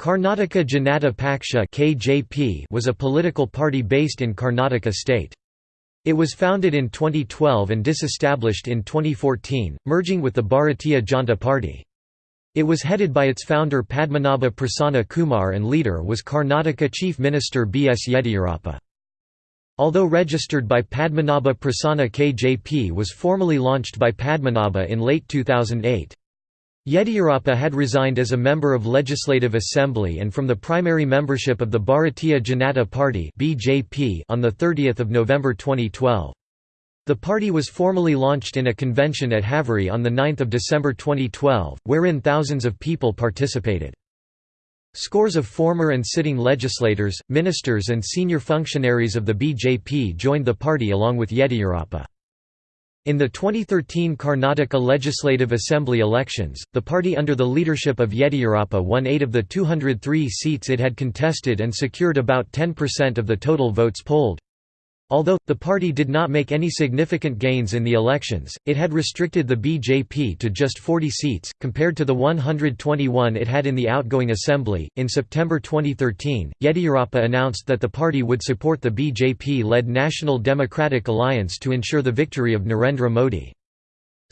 Karnataka Janata Paksha (KJP) was a political party based in Karnataka state. It was founded in 2012 and disestablished in 2014, merging with the Bharatiya Janata Party. It was headed by its founder Padmanabha Prasanna Kumar and leader was Karnataka Chief Minister B. S. Yediyurappa. Although registered by Padmanabha Prasanna KJP was formally launched by Padmanabha in late 2008. Yediyurappa had resigned as a member of Legislative Assembly and from the primary membership of the Bharatiya Janata Party on 30 November 2012. The party was formally launched in a convention at Haveri on 9 December 2012, wherein thousands of people participated. Scores of former and sitting legislators, ministers and senior functionaries of the BJP joined the party along with Yediyurappa. In the 2013 Karnataka Legislative Assembly elections, the party under the leadership of Yediyurappa won eight of the 203 seats it had contested and secured about 10% of the total votes polled. Although, the party did not make any significant gains in the elections, it had restricted the BJP to just 40 seats, compared to the 121 it had in the outgoing assembly. In September 2013, Yediyurappa announced that the party would support the BJP led National Democratic Alliance to ensure the victory of Narendra Modi.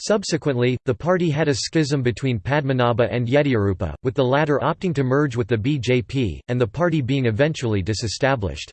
Subsequently, the party had a schism between Padmanabha and Yediyurappa, with the latter opting to merge with the BJP, and the party being eventually disestablished.